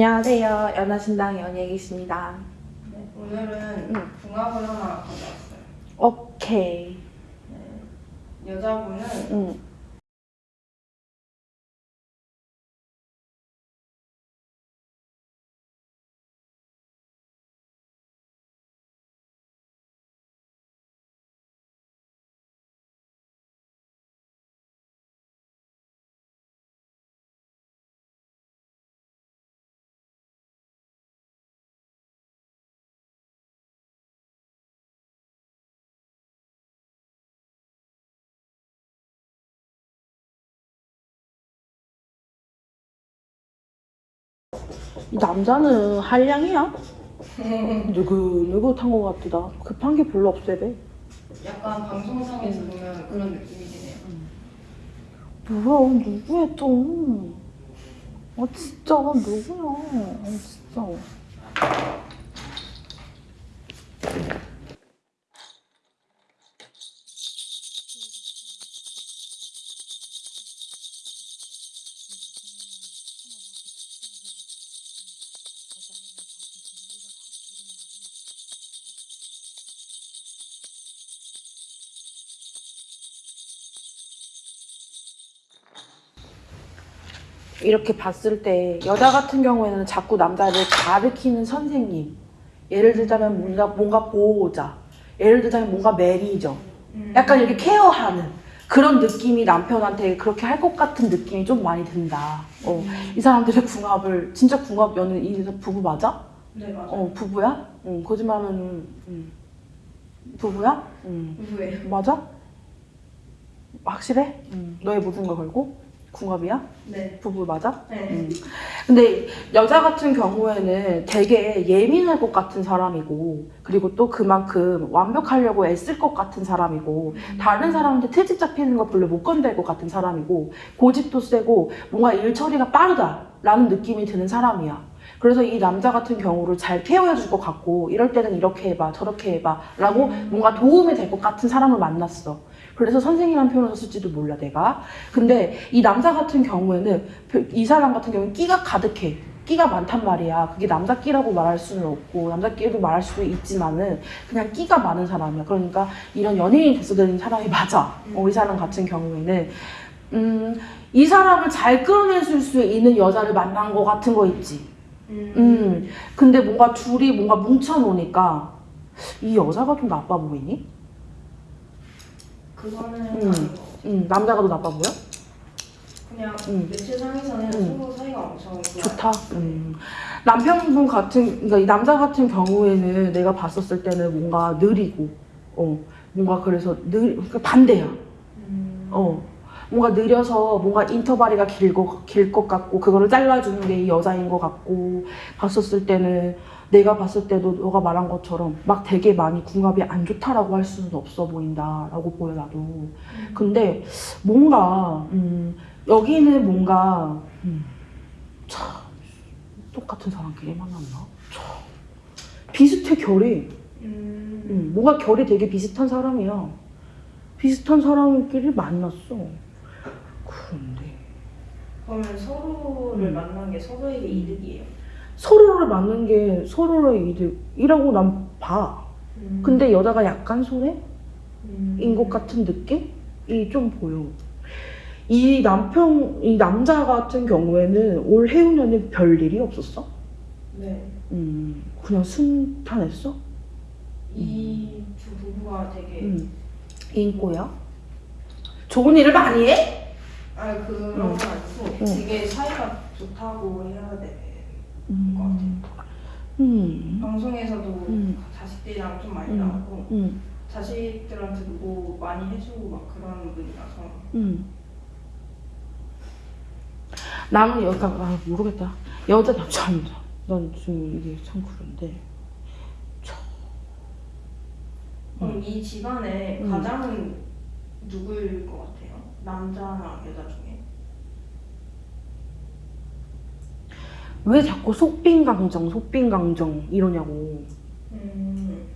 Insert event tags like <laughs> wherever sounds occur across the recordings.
안녕하세요. 연하신당 연예기십니다. 네, 오늘은 응. 궁합을 하나 가져왔어요. 오케이. 네, 여자분은 응. 이 남자는 한량이야? 누구 탄거 같다. 급한 게 별로 없어 배. 약간 방송상에서 보면 그런 느낌이긴 해요. 뭐야 누구야 또? 아 진짜 누구야? 아 진짜. 이렇게 봤을 때 여자 같은 경우에는 자꾸 남자를 가르치는 선생님 예를 들자면 뭔가, 뭔가 보호자 예를 들자면 뭔가 매니저 음. 약간 이렇게 케어하는 그런 느낌이 남편한테 그렇게 할 것 같은 느낌이 좀 많이 든다 어, 이 사람들의 궁합을 진짜 궁합 연애 이 부부 맞아? 네 맞아요. 어 부부야? 응 거짓말하면 응. 부부야? 응 누구예요? 맞아? 확실해? 응 너의 모든 걸 걸고? 궁합이야? 네. 부부 맞아? 네. 음. 근데 여자 같은 경우에는 되게 예민할 것 같은 사람이고 그리고 또 그만큼 완벽하려고 애쓸 것 같은 사람이고 다른 사람한테 트집 잡히는 거 별로 못 건들 것 같은 사람이고 고집도 세고 뭔가 일 처리가 빠르다라는 느낌이 드는 사람이야. 그래서 이 남자 같은 경우를 잘 케어해 줄 것 같고 이럴 때는 이렇게 해봐 저렇게 해봐 라고 뭔가 도움이 될 것 같은 사람을 만났어. 그래서 선생님이라는 표현을 썼을지도 몰라 내가. 근데 이 남자 같은 경우에는 별- 이 사람 같은 경우는 끼가 가득해. 끼가 많단 말이야. 그게 남자 끼라고 말할 수는 없고 남자 끼로 말할 수도 있지만은 그냥 끼가 많은 사람이야. 그러니까 이런 연예인이 됐어야 되는 사람이 맞아. 어, 이 사람 같은 경우에는 음, 이 사람을 잘 끌어내줄 수 있는 여자를 만난 거 같은 거 있지. 음. 음, 근데 뭔가 둘이 뭔가 뭉쳐놓으니까 이 여자가 좀 나빠 보이니? 그거는 음. 음, 남자가 더 나빠 보여? 그냥 음. 매체 상에서는 음. 서로 사이가 엄청. 좋다. 음. 남편분 같은, 그러니까 이 남자 같은 경우에는 내가 봤었을 때는 뭔가 느리고, 어, 뭔가 그래서 느, 그러니까 반대야. 음. 어. 뭔가 느려서 뭔가 인터벌이가 길고 길 것 같고 그거를 잘라주는 게 이 여자인 것 같고 봤었을 때는 내가 봤을 때도 너가 말한 것처럼 막 되게 많이 궁합이 안 좋다라고 할 수는 없어 보인다라고 보여 나도 근데 뭔가 음, 여기는 뭔가 음, 참 똑같은 사람끼리 만났나 참 비슷해 결이 음. 음, 뭔가 결이 되게 비슷한 사람이야. 비슷한 사람끼리 만났어. 그런데 그러면 서로를 음. 만난 게 서로에게 이득이에요. 서로를 만난 게 서로의 이득이라고 난 봐. 음. 근데 여자가 약간 손해인 음. 것 같은 느낌이 좀 보여. 이 남편, 이 남자 같은 경우에는 올 해운년에 별 일이 없었어? 네. 음, 그냥 순탄했어? 이 두 부부가 되게 음, 인꼬야? 좋은 일을 많이 해? 아 그런 응. 건 아니고 응. 되게 사이가 좋다고 해야 돼. 음, 음, 방송에서도 음. 자식들이랑 좀 많이 음. 나오고 음. 자식들한테도 뭐 많이 해주고 막 그런 분이라서 음. 나는 여자 아 모르겠다 여자 남자 남자 난 지금 이게 참 그런데 그럼 이 집안의 음. 가장은 누구일 것 같아요? 남자나 여자 중에? 왜 자꾸 속빈강정 속빈강정 이러냐고. 음,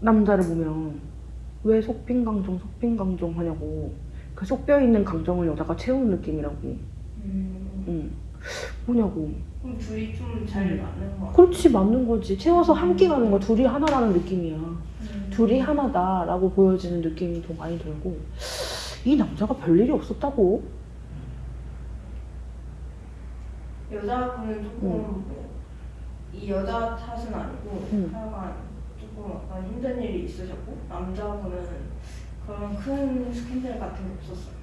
남자를 보면 왜 속빈강정 속빈강정 하냐고. 그 속뼈 있는 강정을 여자가 채우는 느낌이라고. 음, 응. 뭐냐고. 그럼 둘이 좀잘 음. 맞는 거 같아. 그렇지 맞는 거지. 채워서 함께 가는 거야 둘이 하나라는 느낌이야. 음. 둘이 하나다라고 보여지는 느낌이 더 많이 들고. 이 남자가 별일이 없었다고 여자분은 조금 뭐, 이 여자 탓은 아니고 음. 하여간 조금 약간 힘든 일이 있으셨고 남자분은 그런 큰 스캔들 같은 게 없었어요.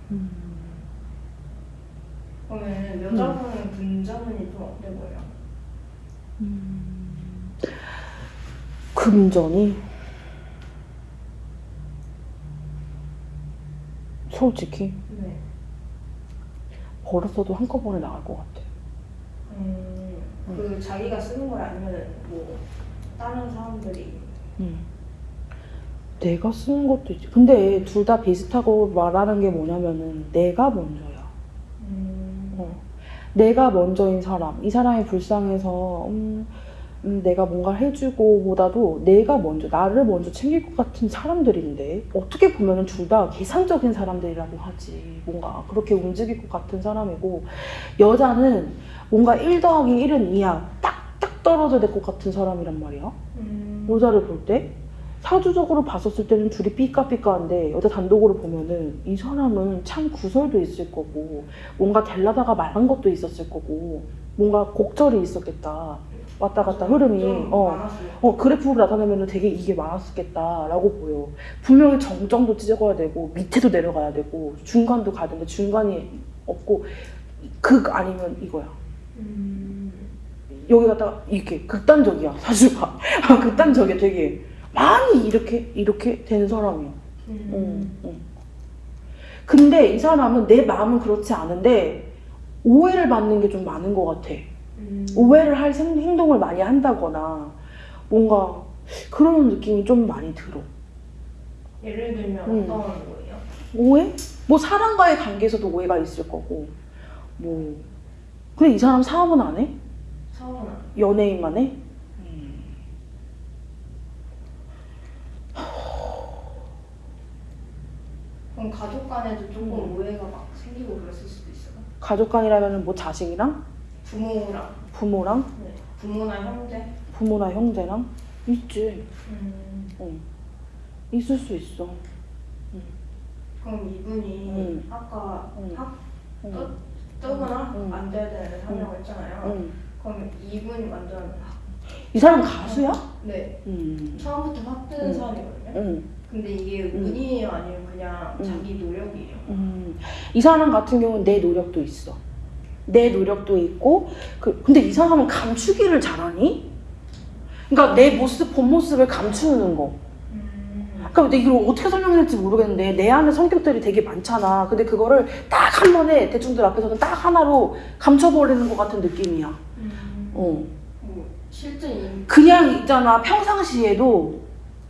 그러면 여자분은 금자분이 좀 어때 보여? 금전이 솔직히 네. 벌었어도 한꺼번에 나갈 것 같아 음, 그 자기가 쓰는 걸 아니면 뭐 다른 사람들이. 음. 내가 쓰는 것도 있지. 근데 둘 다 비슷하고 말하는 게 뭐냐면은 내가 먼저야. 음, 어. 내가 먼저인 사람, 이 사람이 불쌍해서 음, 음, 내가 뭔가 해주고 보다도 내가 먼저 나를 먼저 챙길 것 같은 사람들인데 어떻게 보면은 둘다 계산적인 사람들이라고 하지. 뭔가 그렇게 움직일 것 같은 사람이고 여자는 뭔가 1 더하기 1은 2야 딱딱 떨어져야 될것 같은 사람이란 말이야. 음, 여자를 볼 때? 사주적으로 봤었을 때는 둘이 삐까삐까한데 여자 단독으로 보면은 이 사람은 참 구설도 있을 거고 뭔가 될라다가 말한 것도 있었을 거고 뭔가 곡절이 있었겠다 왔다 갔다 흐름이. 좀 어. 어 그래프로 나타내면 되게 이게 많았겠다라고 보여. 분명히 정점도 찍어야 되고 밑에도 내려가야 되고 중간도 가야 되는데 중간이 없고 극 아니면 이거야. 음, 여기 갖다가 이렇게 극단적이야 사주가 <laughs> 극단적이야 되게. 많이 이렇게 이렇게 된 사람이야. 음, 응, 응. 근데 이 사람은 내 마음은 그렇지 않은데 오해를 받는 게 좀 많은 것 같아 음, 오해를 할 생- 행동을 많이 한다거나 뭔가 그런 느낌이 좀 많이 들어 예를 들면 음. 어떤 거예요? 오해? 뭐 사람과의 관계에서도 오해가 있을 거고 뭐 근데 이 사람 사업은 안 해? 사업은 안 연예인만 해? 그럼 가족 간에도 조금 음. 오해가 막 생기고 그랬을 수도 있어요. 가족 간이라면 뭐 자식이랑 부모랑 부모랑 네. 부모나 형제. 부모나 형제랑 있지 음, 어. 있을 수 있어 그럼 이분이 음. 아까 음. 학 응. 뜨거나 음. 안 돼야 되는 사냐고 했잖아요. 응. 그럼 이분이 완전 이 사람 가수야? 네 응. 처음부터 확 뜨는 음. 사람이거든요. 응. 근데 이게 음. 운이에요 아니면 그냥 음. 자기 노력이에요? 음. 이 사람 같은 경우는 내 노력도 있어. 내 노력도 있고, 그, 근데 이 사람은 감추기를 잘하니? 그러니까 내 모습, 본 모습을 감추는 거. 음. 그러니까 이걸 어떻게 설명해야 될지 모르겠는데, 내 안에 성격들이 되게 많잖아. 근데 그거를 딱 한 번에 대중들 앞에서는 딱 하나로 감춰버리는 것 같은 느낌이야. 음. 어. 뭐 실제 인 그냥 있잖아 평상시에도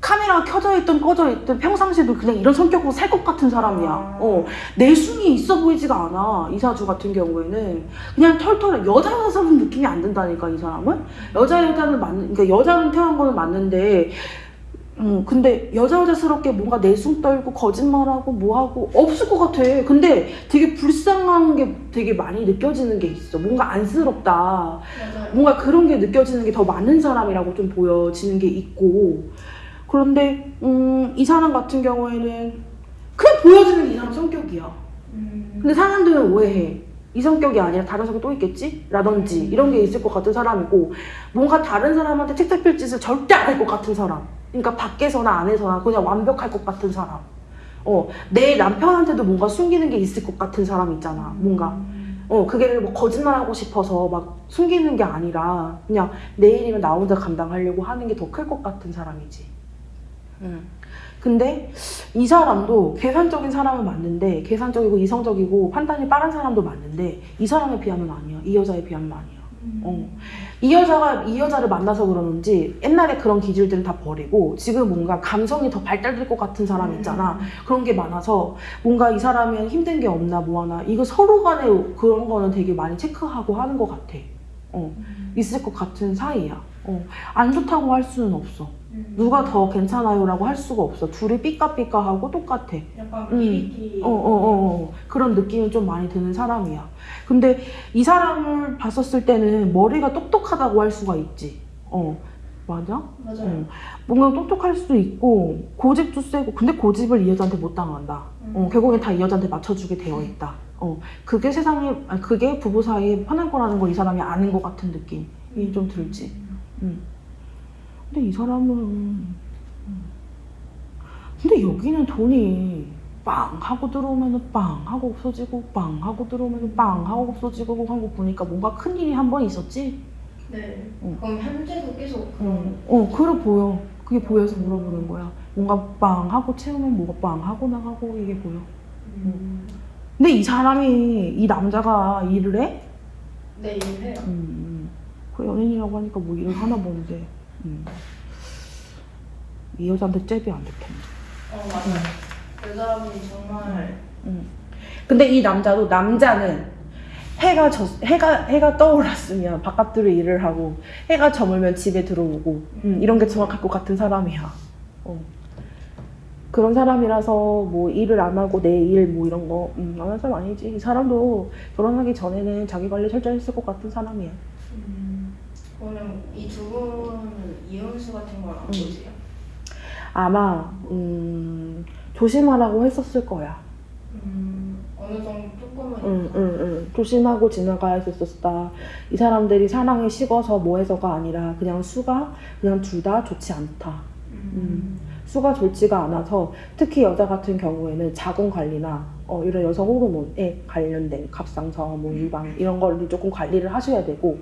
카메라가 켜져 있든 꺼져 있든 평상시에도 그냥 이런 성격으로 살 것 같은 사람이야. 아. 어 내숭이 있어 보이지가 않아 이사주 같은 경우에는 그냥 털털해 여자 여자는 느낌이 안 든다니까 이 사람은 여자 여자는 맞는 그러니까 여자는 태어난 거는 맞는데. 음, 근데 여자 여자스럽게 뭔가 내숭 떨고 거짓말하고 뭐하고 없을 것 같아. 근데 되게 불쌍한 게 되게 많이 느껴지는 게 있어. 뭔가 안쓰럽다. 맞아요. 뭔가 그런 게 느껴지는 게 더 많은 사람이라고 좀 보여지는 게 있고 그런데 음, 이 사람 같은 경우에는 그냥 보여지는 게이 사람 성격이야 음. 근데 사람들은 오해해 이 성격이 아니라 다른 성격 또 있겠지? 라든지 이런 게 있을 것 같은 사람이고 뭔가 다른 사람한테 책 잡힐 짓을 절대 안 할 것 같은 사람 그러니까 밖에서나 안에서나 그냥 완벽할 것 같은 사람 어, 내 남편한테도 뭔가 숨기는 게 있을 것 같은 사람 있잖아 뭔가 음. 어, 그게 뭐 거짓말하고 싶어서 막 숨기는 게 아니라 그냥 내일이면 나 혼자 감당하려고 하는 게 더 클 것 같은 사람이지. 음. 근데 이 사람도 계산적인 사람은 맞는데 계산적이고 이성적이고 판단이 빠른 사람도 맞는데 이 사람에 비하면 아니야. 이 여자에 비하면 아니야. 어. 이 여자가 이 여자를 만나서 그러는지 옛날에 그런 기질들은 다 버리고 지금 뭔가 감성이 더 발달될 것 같은 사람 있잖아. 그런 게 많아서 뭔가 이 사람이 힘든 게 없나 뭐 하나 이거 서로 간에 그런 거는 되게 많이 체크하고 하는 것 같아. 어, 음. 있을 것 같은 사이야. 어, 안 좋다고 할 수는 없어. 음. 누가 더 괜찮아요라고 할 수가 없어. 둘이 삐까삐까하고 똑같아. 약간 음. 미리끼 어, 어, 어, 어. 그런 느낌이 좀 많이 드는 사람이야. 근데 이 사람을 봤었을 때는 머리가 똑똑하다고 할 수가 있지. 어, 맞아? 맞아요. 응. 뭔가 똑똑할 수도 있고, 고집도 세고, 근데 고집을 이 여자한테 못 당한다. 어, 음. 결국엔 다 이 여자한테 맞춰주게 되어 있다. 어, 그게 세상에, 아니, 그게 부부 사이에 편한 거라는 걸 이 사람이 아는 것 같은 느낌이 좀 들지. 음. 근데 이 사람은 음. 근데 여기는 돈이 빵 하고 들어오면은 빵 하고 없어지고 빵 하고 들어오면은 빵 하고 없어지고 한 거 보니까 뭔가 큰 일이 한 번 있었지. 네. 응. 그럼 현재도 계속 그런 어, 어 그래 보여. 그게 보여서 물어보는 거야. 뭔가 빵 하고 채우면 뭐가 빵 하고 나가고 이게 보여. 음. 근데 이 사람이 이 남자가 일을 해? 네, 일해요. 음, 그 연인이라고 하니까 뭐 일을 하나 보는데. 음. 이 여자한테 잽이 안 될 텐데. 어, 맞아요. 여자분이 정말 근데 이 남자도 남자는 해가 져, 해가 해가 떠올랐으면 바깥으로 일을 하고 해가 저물면 집에 들어오고 음, 이런 게 정확할 것 같은 사람이야. 어. 그런 사람이라서 뭐 일을 안 하고 내 일 뭐 이런 거 음, 안할 사람 아니지. 이 사람도 결혼하기 전에는 자기 관리 철저했을 것 같은 사람이야. 음. 그러면 이 두 분은 이혼수 같은 걸 안 보세요? 아마 음, 조심하라고 했었을 거야. 음. 어느 정도 조금은 응, 응, 응. 조심하고 지나가야 했었다. 이 사람들이 사랑에 식어서 뭐해서가 아니라 그냥 수가 그냥 둘 다 좋지 않다. 음. 수가 좋지가 않아서 특히 여자 같은 경우에는 자궁 관리나 어, 이런 여성 호르몬에 관련된 갑상선, 뭐 유방 이런 걸로 조금 관리를 하셔야 되고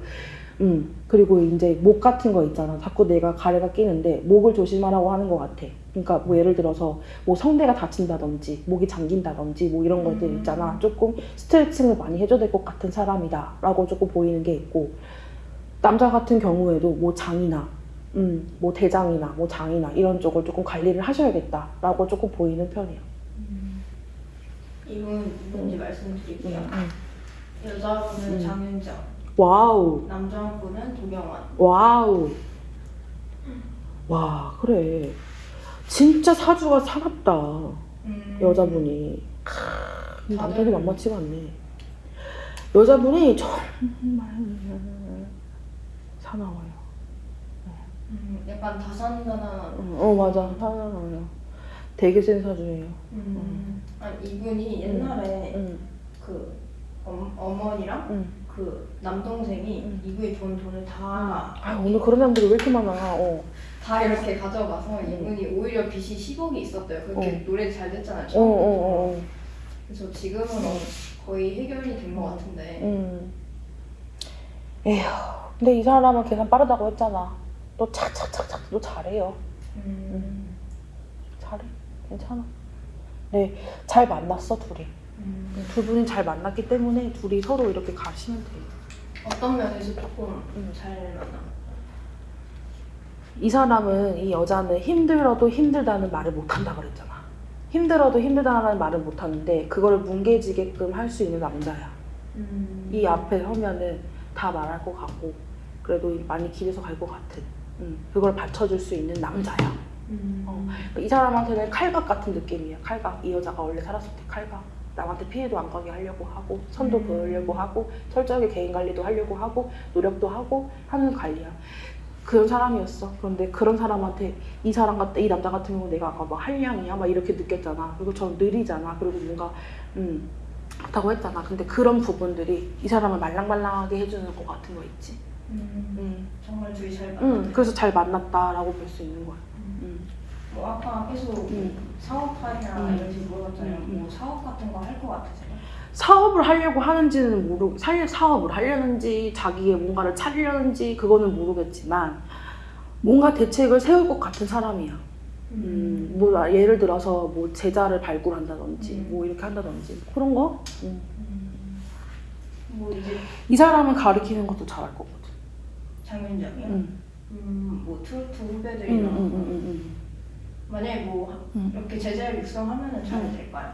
음, 그리고 이제 목 같은 거 있잖아. 자꾸 내가 가래가 끼는데 목을 조심하라고 하는 것 같아. 그러니까 뭐 예를 들어서 뭐 성대가 다친다든지 목이 잠긴다든지 뭐 이런 것들 음. 있잖아. 조금 스트레칭을 많이 해줘야 될 것 같은 사람이다 라고 조금 보이는 게 있고 남자 같은 경우에도 뭐 장이나 음, 뭐 대장이나 뭐 장이나 이런 쪽을 조금 관리를 하셔야겠다라고 조금 보이는 편이야. 음. 이분 누군지 말씀드릴게요. 음. 여자분은 음. 장윤정, wow, 남자분은 도경완. wow. 와, 그래. 진짜 사주가 사납다. 음. 여자분이. 크, 남자도 만만치가 않네. 여자분이 정말 사나워요. 음, 약간 다산다난. 어, 맞아. 사나워요. 되게 센 사주예요. 음. 아니 이분이 옛날에 응, 그 엄, 어머니랑 응. 그 남동생이 음. 이분이 돈 돈을 다 아, 오늘 그런 사람들이 왜 이렇게 많아. 어. 다 이렇게 가져가서 음. 이분이 오히려 빚이 10억이 있었대요. 그렇게 노래 잘 됐잖아요. 어, 어. 어, 어. 그래서 지금은 어, 거의 해결이 된 것 같은데. 음. 에휴. 근데 이 사람은 계산 빠르다고 했잖아. 너 착착착착 너 잘해요. 음. 잘해. 괜찮아. 네, 잘 만났어 둘이. 음. 두 분이 잘 만났기 때문에 둘이 서로 이렇게 가시면 돼. 어떤 면에서 조금 음. 잘 만나? 이 사람은 이 여자는 힘들어도 힘들다는 말을 못 한다 그랬잖아. 힘들어도 힘들다는 말을 못 하는데 그거를 뭉개지게끔 할 수 있는 남자야. 음. 이 앞에 서면은 다 말할 것 같고 그래도 많이 길에서 갈 것 같은 음, 그걸 받쳐줄 수 있는 남자야. 음. 어. 이 사람한테는 칼각 같은 느낌이야. 칼각. 이 여자가 원래 살았을 때 칼각. 남한테 피해도 안 가게 하려고 하고 선도 음. 그으려고 하고 철저하게 개인 관리도 하려고 하고 노력도 하고 하는 관리야. 그런 사람이었어. 그런데 그런 사람한테 이 사람 같, 이 남자 같은 경우 내가 아까 막 한량이야 막 이렇게 느꼈잖아. 그리고 저 느리잖아. 그리고 뭔가 음 그렇다고 했잖아. 근데 그런 부분들이 이 사람을 말랑말랑하게 해주는 것 같은 거 있지. 음. 음, 정말 둘이 잘 만나. 음 그래서 잘 만났다라고 볼 수 있는 거야. 음. 뭐 아까 계속 음. 사업하냐 음. 이런 식으로 물어봤잖아요. 음, 음. 뭐 사업 같은 거 할 것 같으세요? 사업을 하려고 하는지는 모르 살 사업을 하려는지 자기의 뭔가를 차리려는지 그거는 모르겠지만 뭔가 대책을 세울 것 같은 사람이야. 음, 뭐 예를 들어서 뭐 제자를 발굴한다든지 음. 뭐 이렇게 한다든지 그런 거. 음. 음. 뭐 이제 이 사람은 가르치는 것도 잘할 거거든. 장윤정이요? 음. 음, 뭐 트로트 음, 후배들이랑 음, 음, 음, 만약에 뭐 음. 이렇게 제자를 육성하면은 잘 음. 될까요?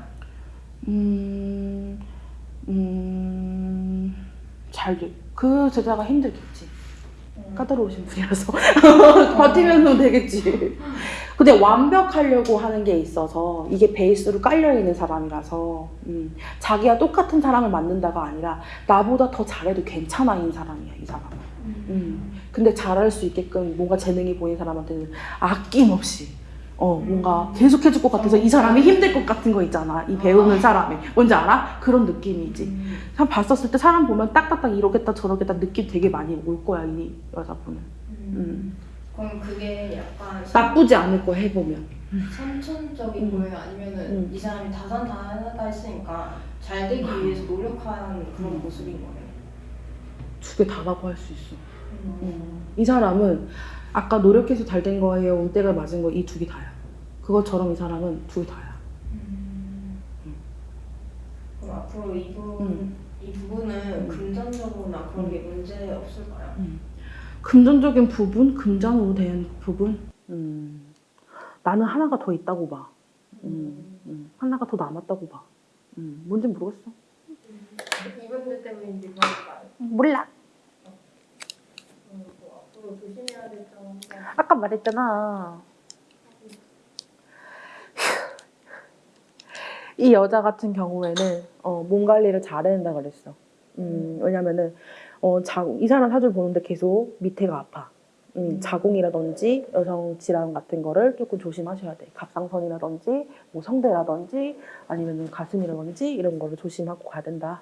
음, 음, 잘 돼. 그 제자가 힘들겠지. 음. 까다로우신 분이라서 <laughs> 버티면 되겠지. 근데 완벽하려고 하는 게 있어서 이게 베이스로 깔려 있는 사람이라서 음, 자기와 똑같은 사람을 만든다가 아니라 나보다 더 잘해도 괜찮아인 사람이야 이 사람은. 음. 근데 잘할 수 있게끔 뭔가 재능이 보이는 사람한테는 아낌없이 어 뭔가 계속 해줄 것 같아서 이 사람이 힘들 것 같은 거 있잖아 이 배우는 사람이 뭔지 알아? 그런 느낌이지 음. 봤었을 때 사람 보면 딱딱딱 이러겠다 저러겠다 느낌 되게 많이 올 거야 이 여자분은 음. 그럼 그게 약간 나쁘지 않을 거 해보면 선천적인 음. 거예요? 아니면은 음. 이 사람이 다산다하다 했으니까 잘 되기 위해서 노력한 그런 음. 모습인 거예요? 두 개 다라고 할 수 있어 음. 이 사람은 아까 노력해서 잘 된 거예요 운때가 맞은 거 이 두 개 다야 그것처럼 이 사람은 두 개 다야 음. 음. 그럼 앞으로 이분 음. 이 부분은 음. 금전적으로나 그런 게 문제 없을까요? 금전적인 부분, 금전으로 된 부분. 음, 나는 하나가 더 있다고 봐. 음, 음, 하나가 더 남았다고 봐. 음, 뭔지 모르겠어. 이분들 때문인지 모르겠어요. 몰라. 음. 아까 말했잖아. 이 여자 같은 경우에는 어, 몸 관리를 잘해야 된다 그랬어. 음, 왜냐면은 어, 자, 이 사람 사주를 보는데 계속 밑에가 아파. 음, 자궁이라든지 여성 질환 같은 거를 조금 조심하셔야 돼. 갑상선이라든지 뭐 성대라든지 아니면 가슴이라든지 이런 거를 조심하고 가야 된다.